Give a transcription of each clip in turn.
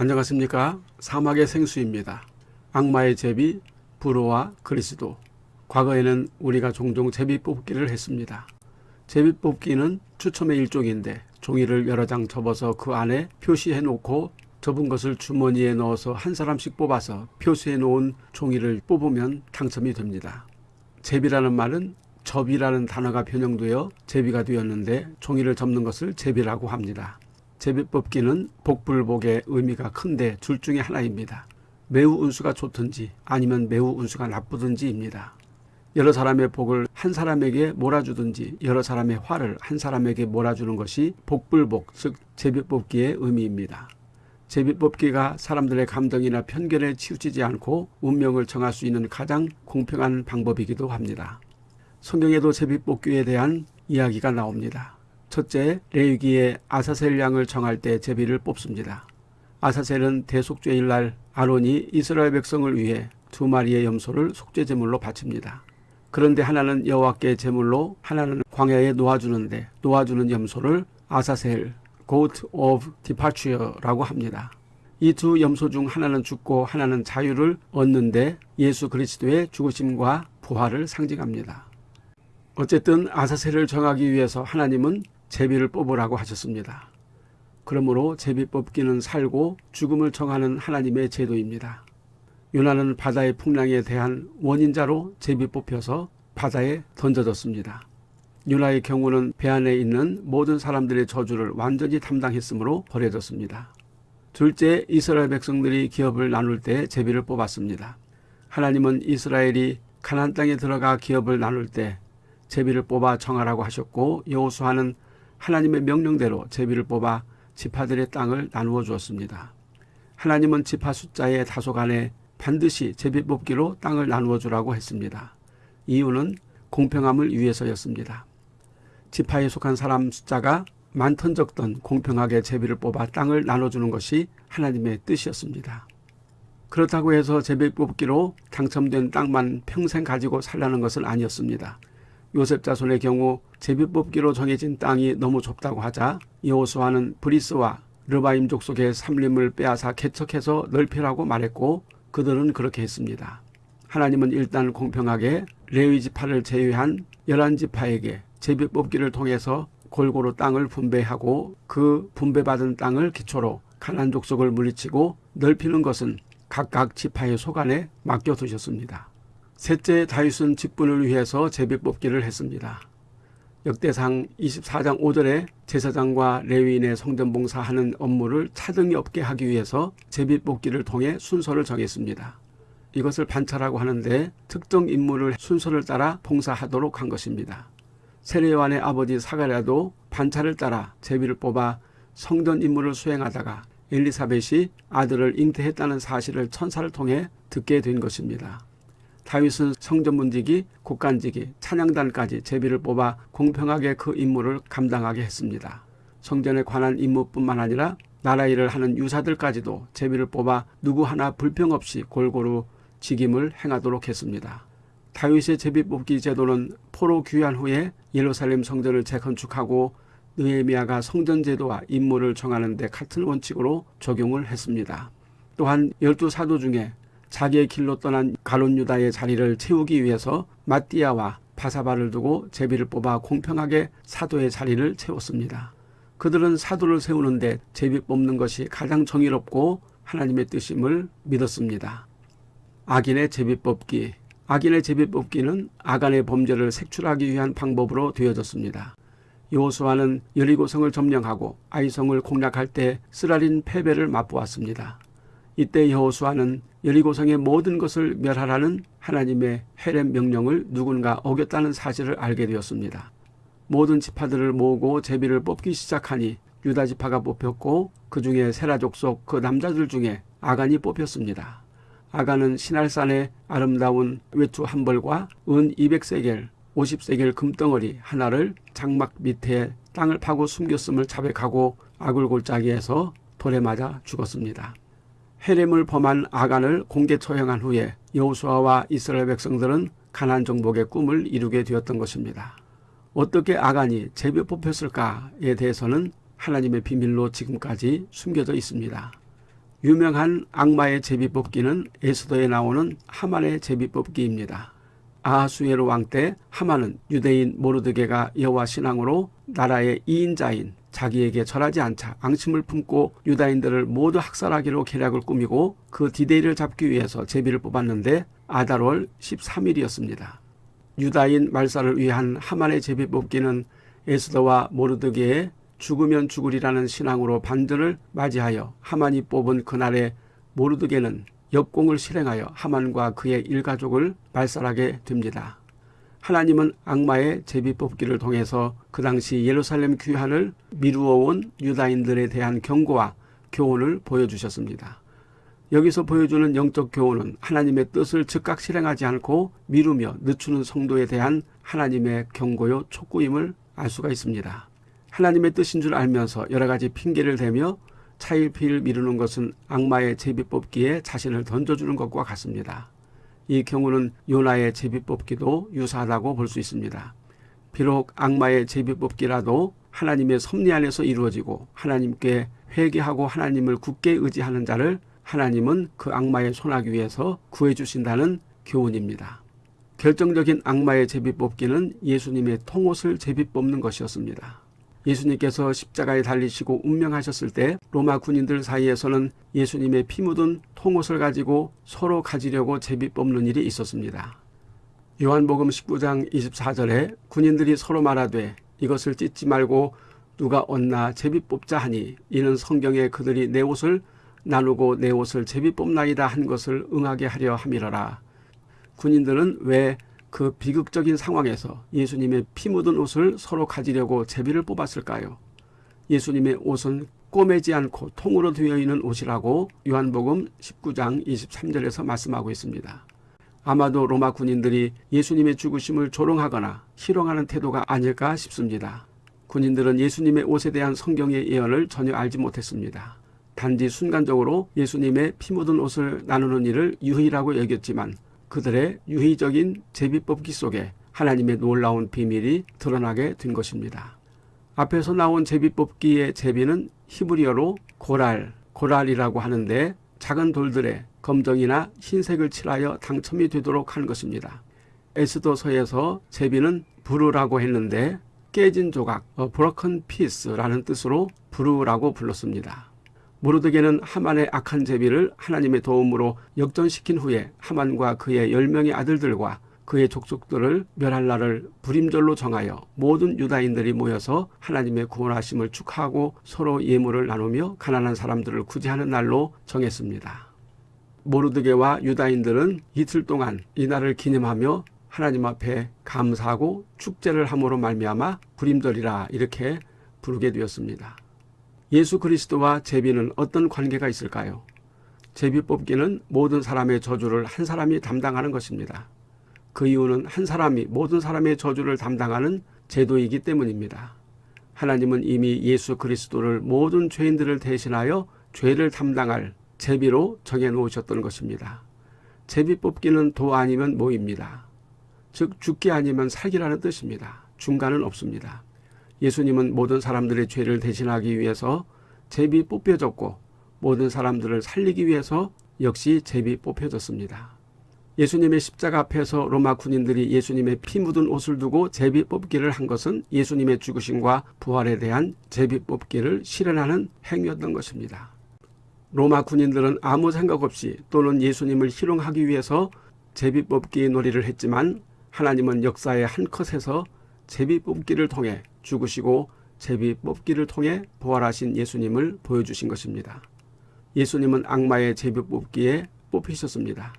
안녕하십니까 사막의 생수입니다. 악마의 제비 불호와 그리스도 과거에는 우리가 종종 제비 뽑기를 했습니다. 제비 뽑기는 추첨의 일종인데 종이를 여러 장 접어서 그 안에 표시해 놓고 접은 것을 주머니에 넣어서 한 사람씩 뽑아서 표시해 놓은 종이를 뽑으면 당첨이 됩니다. 제비라는 말은 접이라는 단어가 변형되어 제비가 되었는데 종이를 접는 것을 제비라고 합니다. 제비 뽑기는 복불복의 의미가 큰데 둘 중에 하나입니다. 매우 운수가 좋든지 아니면 매우 운수가 나쁘든지입니다. 여러 사람의 복을 한 사람에게 몰아주든지 여러 사람의 화를 한 사람에게 몰아주는 것이 복불복 즉 제비뽑기의 의미입니다. 제비뽑기가 사람들의 감정이나 편견에 치우치지 않고 운명을 정할 수 있는 가장 공평한 방법이기도 합니다. 성경에도 제비뽑기에 대한 이야기가 나옵니다. 첫째, 레위기에 아사셀 양을 정할 때 제비를 뽑습니다. 아사셀은 대속죄일 날 아론이 이스라엘 백성을 위해 두 마리의 염소를 속죄 제물로 바칩니다. 그런데 하나는 여호와께 제물로 하나는 광야에 놓아주는데 놓아주는 염소를 아사셀 goat of departure라고 합니다. 이 두 염소 중 하나는 죽고 하나는 자유를 얻는데 예수 그리스도의 죽으심과 부활을 상징합니다. 어쨌든 아사셀을 정하기 위해서 하나님은 제비를 뽑으라고 하셨습니다. 그러므로 제비 뽑기는 살고 죽음을 정하는 하나님의 제도입니다. 요나는 바다의 풍랑에 대한 원인자로 제비 뽑혀서 바다에 던져졌습니다. 요나의 경우는 배 안에 있는 모든 사람들의 저주를 완전히 담당했으므로 버려졌습니다. 둘째, 이스라엘 백성들이 기업을 나눌 때 제비를 뽑았습니다. 하나님은 이스라엘이 가나안 땅에 들어가 기업을 나눌 때 제비를 뽑아 정하라고 하셨고 여호수아는 하나님의 명령대로 제비를 뽑아 지파들의 땅을 나누어 주었습니다. 하나님은 지파 숫자의 다소간에 반드시 제비 뽑기로 땅을 나누어 주라고 했습니다. 이유는 공평함을 위해서였습니다. 지파에 속한 사람 숫자가 많던 적던 공평하게 제비를 뽑아 땅을 나눠주는 것이 하나님의 뜻이었습니다. 그렇다고 해서 제비 뽑기로 당첨된 땅만 평생 가지고 살라는 것은 아니었습니다. 요셉 자손의 경우 제비 뽑기로 정해진 땅이 너무 좁다고 하자 여호수아는 브리스와 르바임 족속의 삼림을 빼앗아 개척해서 넓히라고 말했고 그들은 그렇게 했습니다. 하나님은 일단 공평하게 레위 지파를 제외한 열한 지파에게 제비 뽑기를 통해서 골고루 땅을 분배하고 그 분배받은 땅을 기초로 가난 족속을 물리치고 넓히는 것은 각각 지파의 소관에 맡겨두셨습니다. 셋째 다윗은 직분을 위해서 제비 뽑기를 했습니다. 역대상 24장 5절에 제사장과 레위인의 성전 봉사하는 업무를 차등이 없게 하기 위해서 제비 뽑기를 통해 순서를 정했습니다. 이것을 반차라고 하는데 특정 인물을 순서를 따라 봉사하도록 한 것입니다. 세례요한의 아버지 사가랴도 반차를 따라 제비를 뽑아 성전 임무를 수행하다가 엘리사벳이 아들을 잉태했다는 사실을 천사를 통해 듣게 된 것입니다. 다윗은 성전문지기, 곡간지기, 찬양단까지 제비를 뽑아 공평하게 그 임무를 감당하게 했습니다. 성전에 관한 임무뿐만 아니라 나라 일을 하는 유사들까지도 제비를 뽑아 누구 하나 불평 없이 골고루 직임을 행하도록 했습니다. 다윗의 제비 뽑기 제도는 포로 귀환 후에 예루살렘 성전을 재건축하고 느헤미야가 성전 제도와 임무를 정하는 데 같은 원칙으로 적용을 했습니다. 또한 열두 사도 중에 자기의 길로 떠난 가론 유다의 자리를 채우기 위해서 마띠아와 바사바를 두고 제비를 뽑아 공평하게 사도의 자리를 채웠습니다. 그들은 사도를 세우는데 제비 뽑는 것이 가장 정의롭고 하나님의 뜻임을 믿었습니다. 악인의 제비 뽑기 악인의 제비 뽑기는 아간의 범죄를 색출하기 위한 방법으로 되어졌습니다. 여호수아는 여리고성을 점령하고 아이성을 공략할 때 쓰라린 패배를 맛보았습니다. 이때 여호수아는 여리고성의 모든 것을 멸하라는 하나님의 헤렘 명령을 누군가 어겼다는 사실을 알게 되었습니다. 모든 지파들을 모으고 제비를 뽑기 시작하니 유다 지파가 뽑혔고 그 중에 세라족 속 그 남자들 중에 아간이 뽑혔습니다. 아간은 신할산의 아름다운 외투 한 벌과 은 200세겔, 50세겔 금덩어리 하나를 장막 밑에 땅을 파고 숨겼음을 자백하고 아굴골짜기에서 돌에 맞아 죽었습니다. 헤렘을 범한 아간을 공개 처형한 후에 여호수아와 이스라엘 백성들은 가난 정복의 꿈을 이루게 되었던 것입니다. 어떻게 아간이 제비 뽑혔을까에 대해서는 하나님의 비밀로 지금까지 숨겨져 있습니다. 유명한 악마의 제비 뽑기는 에스더에 나오는 하만의 제비 뽑기입니다. 아하수에로 왕때 하만은 유대인 모르드게가 여호와 신앙으로 나라의 이인자인 자기에게 절하지 않자 앙심을 품고 유다인들을 모두 학살하기로 계략을 꾸미고 그 디데이를 잡기 위해서 제비를 뽑았는데 아달월 13일이었습니다. 유다인 말살을 위한 하만의 제비 뽑기는 에스더와 모르드게의 죽으면 죽으리라는 신앙으로 반전을 맞이하여 하만이 뽑은 그날에 모르드게는 역공을 실행하여 하만과 그의 일가족을 말살하게 됩니다. 하나님은 악마의 제비 뽑기를 통해서 그 당시 예루살렘 귀환을 미루어 온 유다인들에 대한 경고와 교훈을 보여주셨습니다. 여기서 보여주는 영적 교훈은 하나님의 뜻을 즉각 실행하지 않고 미루며 늦추는 성도에 대한 하나님의 경고요 촉구임을 알 수가 있습니다. 하나님의 뜻인 줄 알면서 여러 가지 핑계를 대며 차일피일 미루는 것은 악마의 제비 뽑기에 자신을 던져주는 것과 같습니다. 이 경우는 요나의 제비 뽑기도 유사하다고 볼 수 있습니다. 비록 악마의 제비 뽑기라도 하나님의 섭리 안에서 이루어지고 하나님께 회개하고 하나님을 굳게 의지하는 자를 하나님은 그 악마의 손아귀 위에서 구해주신다는 교훈입니다. 결정적인 악마의 제비 뽑기는 예수님의 통옷을 제비 뽑는 것이었습니다. 예수님께서 십자가에 달리시고 운명하셨을 때 로마 군인들 사이에서는 예수님의 피 묻은 통옷을 가지고 서로 가지려고 제비 뽑는 일이 있었습니다. 요한복음 19장 24절에 군인들이 서로 말하되 이것을 찢지 말고 누가 얻나 제비 뽑자 하니 이는 성경에 그들이 내 옷을 나누고 내 옷을 제비 뽑나이다 한 것을 응하게 하려 함이러라. 군인들은 왜 그 비극적인 상황에서 예수님의 피 묻은 옷을 서로 가지려고 제비를 뽑았을까요? 예수님의 옷은 꼬매지 않고 통으로 되어 있는 옷이라고 요한복음 19장 23절에서 말씀하고 있습니다. 아마도 로마 군인들이 예수님의 죽으심을 조롱하거나 희롱하는 태도가 아닐까 싶습니다. 군인들은 예수님의 옷에 대한 성경의 예언을 전혀 알지 못했습니다. 단지 순간적으로 예수님의 피 묻은 옷을 나누는 일을 유희라고 여겼지만 그들의 유희적인 제비뽑기 속에 하나님의 놀라운 비밀이 드러나게 된 것입니다. 앞에서 나온 제비뽑기의 제비는 히브리어로 고랄, 고랄이라고 하는데 작은 돌들에 검정이나 흰색을 칠하여 당첨이 되도록 하는 것입니다. 에스도서에서 제비는 부르라고 했는데 깨진 조각, 브로큰 피스라는 뜻으로 부르라고 불렀습니다. 모르드게는 하만의 악한 제비를 하나님의 도움으로 역전시킨 후에 하만과 그의 열명의 아들들과 그의 족속들을 멸할 날을 불임절로 정하여 모든 유다인들이 모여서 하나님의 구원하심을 축하하고 서로 예물을 나누며 가난한 사람들을 구제하는 날로 정했습니다. 모르드게와 유다인들은 이틀 동안 이 날을 기념하며 하나님 앞에 감사하고 축제를 함으로 말미암아 불임절이라 이렇게 부르게 되었습니다. 예수 그리스도와 제비는 어떤 관계가 있을까요? 제비 뽑기는 모든 사람의 저주를 한 사람이 담당하는 것입니다. 그 이유는 한 사람이 모든 사람의 저주를 담당하는 제도이기 때문입니다. 하나님은 이미 예수 그리스도를 모든 죄인들을 대신하여 죄를 담당할 제비로 정해 놓으셨던 것입니다. 제비 뽑기는 도 아니면 모입니다. 즉 죽기 아니면 살기라는 뜻입니다. 중간은 없습니다. 예수님은 모든 사람들의 죄를 대신하기 위해서 제비 뽑혀졌고 모든 사람들을 살리기 위해서 역시 제비 뽑혀졌습니다. 예수님의 십자가 앞에서 로마 군인들이 예수님의 피 묻은 옷을 두고 제비 뽑기를 한 것은 예수님의 죽으심과 부활에 대한 제비 뽑기를 실현하는 행위였던 것입니다. 로마 군인들은 아무 생각 없이 또는 예수님을 희롱하기 위해서 제비 뽑기 놀이를 했지만 하나님은 역사의 한 컷에서 제비 뽑기를 통해 죽으시고 제비 뽑기를 통해 부활하신 예수님을 보여주신 것입니다. 예수님은 악마의 제비 뽑기에 뽑히셨습니다.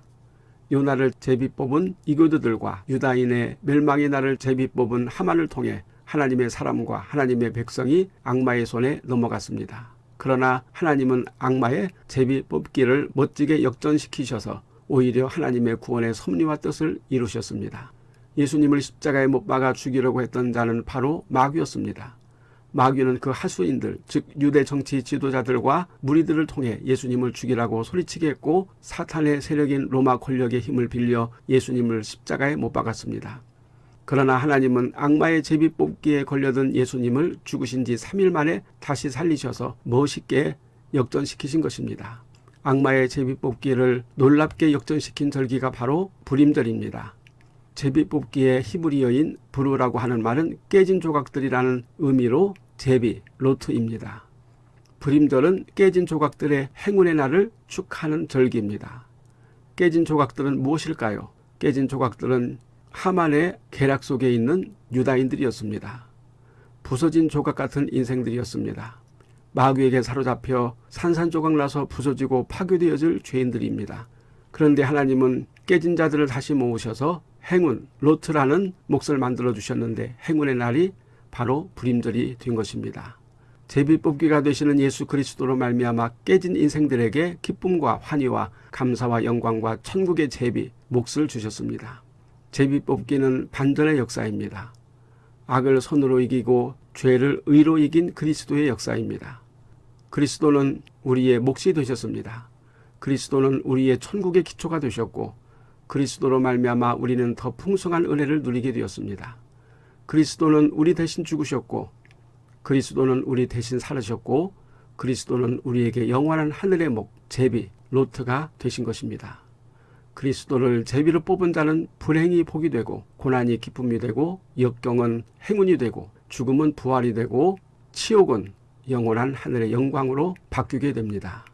요나를 제비 뽑은 이교도들과 유다인의 멸망의 날을 제비 뽑은 하만을 통해 하나님의 사람과 하나님의 백성이 악마의 손에 넘어갔습니다. 그러나 하나님은 악마의 제비 뽑기를 멋지게 역전시키셔서 오히려 하나님의 구원의 섭리와 뜻을 이루셨습니다. 예수님을 십자가에 못 박아 죽이려고 했던 자는 바로 마귀였습니다. 마귀는 그 하수인들, 즉 유대 정치 지도자들과 무리들을 통해 예수님을 죽이라고 소리치게 했고 사탄의 세력인 로마 권력의 힘을 빌려 예수님을 십자가에 못 박았습니다. 그러나 하나님은 악마의 제비 뽑기에 걸려든 예수님을 죽으신 지 3일 만에 다시 살리셔서 멋있게 역전시키신 것입니다. 악마의 제비뽑기를 놀랍게 역전시킨 절기가 바로 불임절입니다. 제비뽑기의 히브리어인 브루라고 하는 말은 깨진 조각들이라는 의미로 제비, 로트입니다. 불임절은 깨진 조각들의 행운의 날을 축하하는 절기입니다. 깨진 조각들은 무엇일까요? 깨진 조각들은 하만의 계략 속에 있는 유다인들이었습니다. 부서진 조각 같은 인생들이었습니다. 마귀에게 사로잡혀 산산조각 나서 부서지고 파괴되어질 죄인들입니다. 그런데 하나님은 깨진 자들을 다시 모으셔서 행운, 로트라는 몫을 만들어 주셨는데 행운의 날이 바로 불임절이 된 것입니다. 제비뽑기가 되시는 예수 그리스도로 말미암아 깨진 인생들에게 기쁨과 환희와 감사와 영광과 천국의 제비, 몫을 주셨습니다. 제비뽑기는 반전의 역사입니다. 악을 손으로 이기고 죄를 의로 이긴 그리스도의 역사입니다. 그리스도는 우리의 몫이 되셨습니다. 그리스도는 우리의 천국의 기초가 되셨고 그리스도로 말미암아 우리는 더 풍성한 은혜를 누리게 되었습니다. 그리스도는 우리 대신 죽으셨고 그리스도는 우리 대신 살으셨고 그리스도는 우리에게 영원한 하늘의 목, 제비, 로트가 되신 것입니다. 그리스도를 제비로 뽑은 자는 불행이 복이 되고 고난이 기쁨이 되고 역경은 행운이 되고 죽음은 부활이 되고 치욕은 영원한 하늘의 영광으로 바뀌게 됩니다.